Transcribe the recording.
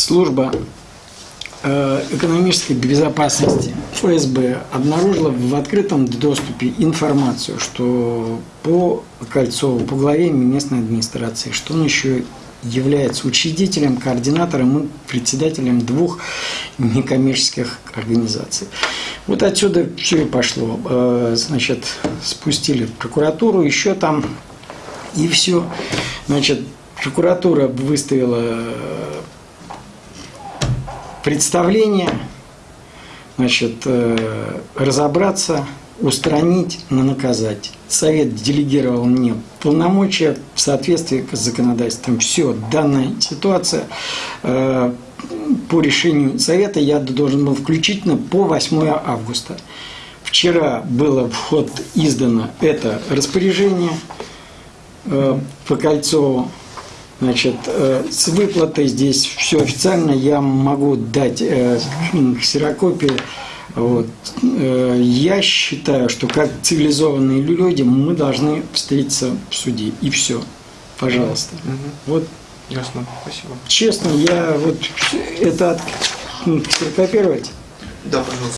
служба э, экономической безопасности ФСБ обнаружила в открытом доступе информацию, что по Кольцову, по главе местной администрации, что он еще является учредителем, координатором и председателем двух некоммерческих организаций. Вот отсюда все и пошло. Э, Значит, спустили в прокуратуру, еще там, и все. Значит, прокуратура выставила представление, значит, э, разобраться, устранить, но наказать. Совет делегировал мне полномочия в соответствии с законодательством. Все, данная ситуация э, по решению Совета я должен был включительно по 8 августа. Вчера было в ход издано это распоряжение э, по Кольцову. Значит, э, с выплатой здесь все официально. Я могу дать э, ксерокопию. Вот. Э, Я считаю, что как цивилизованные люди мы должны встретиться в суде. И все. Пожалуйста. Вот Ясно. Спасибо. честно, я вот это от- ксерокопировать. Да, пожалуйста.